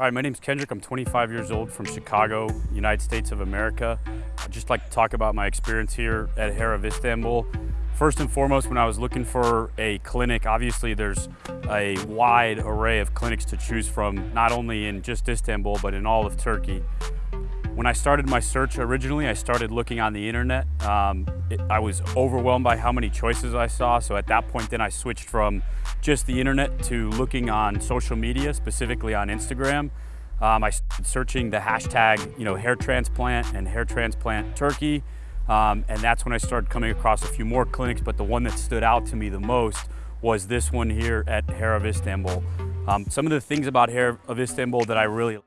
Hi, my name is Kendrick. I'm 25 years old from Chicago, United States of America. I'd just like to talk about my experience here at Hair of Istanbul. First and foremost, when I was looking for a clinic, obviously there's a wide array of clinics to choose from, not only in just Istanbul, but in all of Turkey. When I started my search originally, I started looking on the internet. Um, it, I was overwhelmed by how many choices I saw. So at that point, then I switched from just the internet to looking on social media, specifically on Instagram. Um, I started searching the hashtag, you know, hair transplant and hair transplant Turkey. Um, and that's when I started coming across a few more clinics, but the one that stood out to me the most was this one here at Hair of Istanbul. Um, some of the things about Hair of Istanbul that I really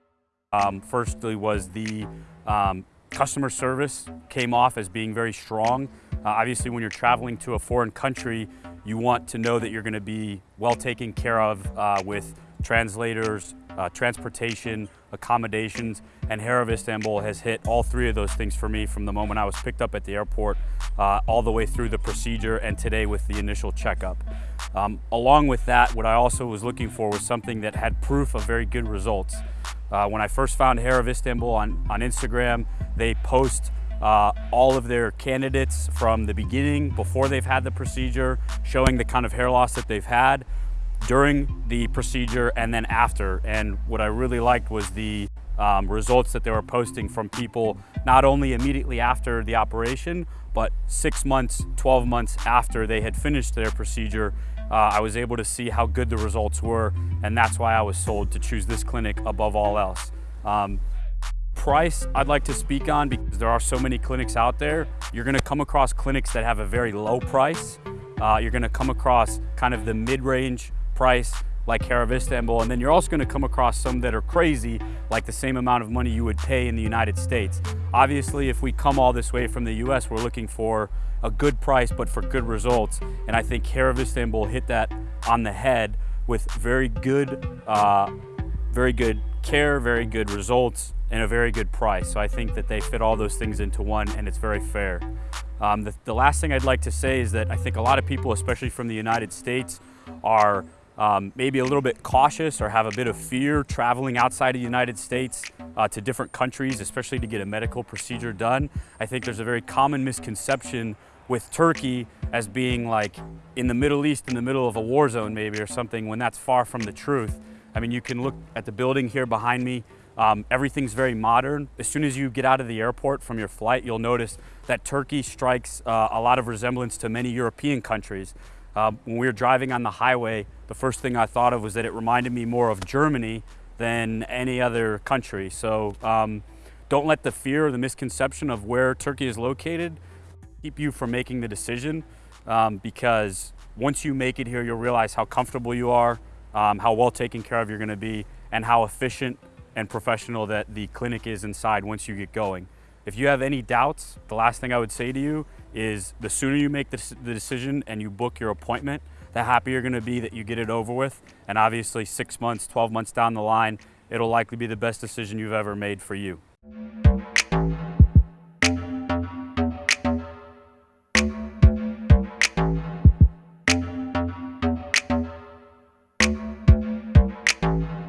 um, firstly was the um, customer service came off as being very strong. Uh, obviously, when you're traveling to a foreign country, you want to know that you're going to be well taken care of uh, with translators, uh, transportation, accommodations, and Hair of Istanbul has hit all three of those things for me from the moment I was picked up at the airport uh, all the way through the procedure and today with the initial checkup. Um, along with that, what I also was looking for was something that had proof of very good results. Uh, when I first found Hair of Istanbul on, on Instagram, they post uh, all of their candidates from the beginning, before they've had the procedure, showing the kind of hair loss that they've had during the procedure and then after. And what I really liked was the um, results that they were posting from people not only immediately after the operation, but six months, 12 months after they had finished their procedure. Uh, I was able to see how good the results were, and that's why I was sold to choose this clinic above all else. Um, price I'd like to speak on because there are so many clinics out there. You're gonna come across clinics that have a very low price. Uh, you're gonna come across kind of the mid-range price like Hair of Istanbul, and then you're also gonna come across some that are crazy, like the same amount of money you would pay in the United States. Obviously, if we come all this way from the US, we're looking for a good price, but for good results. And I think Hair of Istanbul hit that on the head with very good, uh, very good care, very good results, and a very good price. So I think that they fit all those things into one and it's very fair. Um, the, the last thing I'd like to say is that I think a lot of people, especially from the United States, are um, maybe a little bit cautious or have a bit of fear traveling outside of the United States uh, to different countries, especially to get a medical procedure done. I think there's a very common misconception with Turkey as being like in the Middle East, in the middle of a war zone maybe or something, when that's far from the truth. I mean, you can look at the building here behind me. Um, everything's very modern. As soon as you get out of the airport from your flight, you'll notice that Turkey strikes uh, a lot of resemblance to many European countries. Uh, when we were driving on the highway, the first thing I thought of was that it reminded me more of Germany than any other country. So um, don't let the fear or the misconception of where Turkey is located keep you from making the decision um, because once you make it here, you'll realize how comfortable you are, um, how well taken care of you're gonna be, and how efficient and professional that the clinic is inside once you get going. If you have any doubts, the last thing I would say to you is the sooner you make the, the decision and you book your appointment, the happier you're gonna be that you get it over with. And obviously six months, 12 months down the line, it'll likely be the best decision you've ever made for you.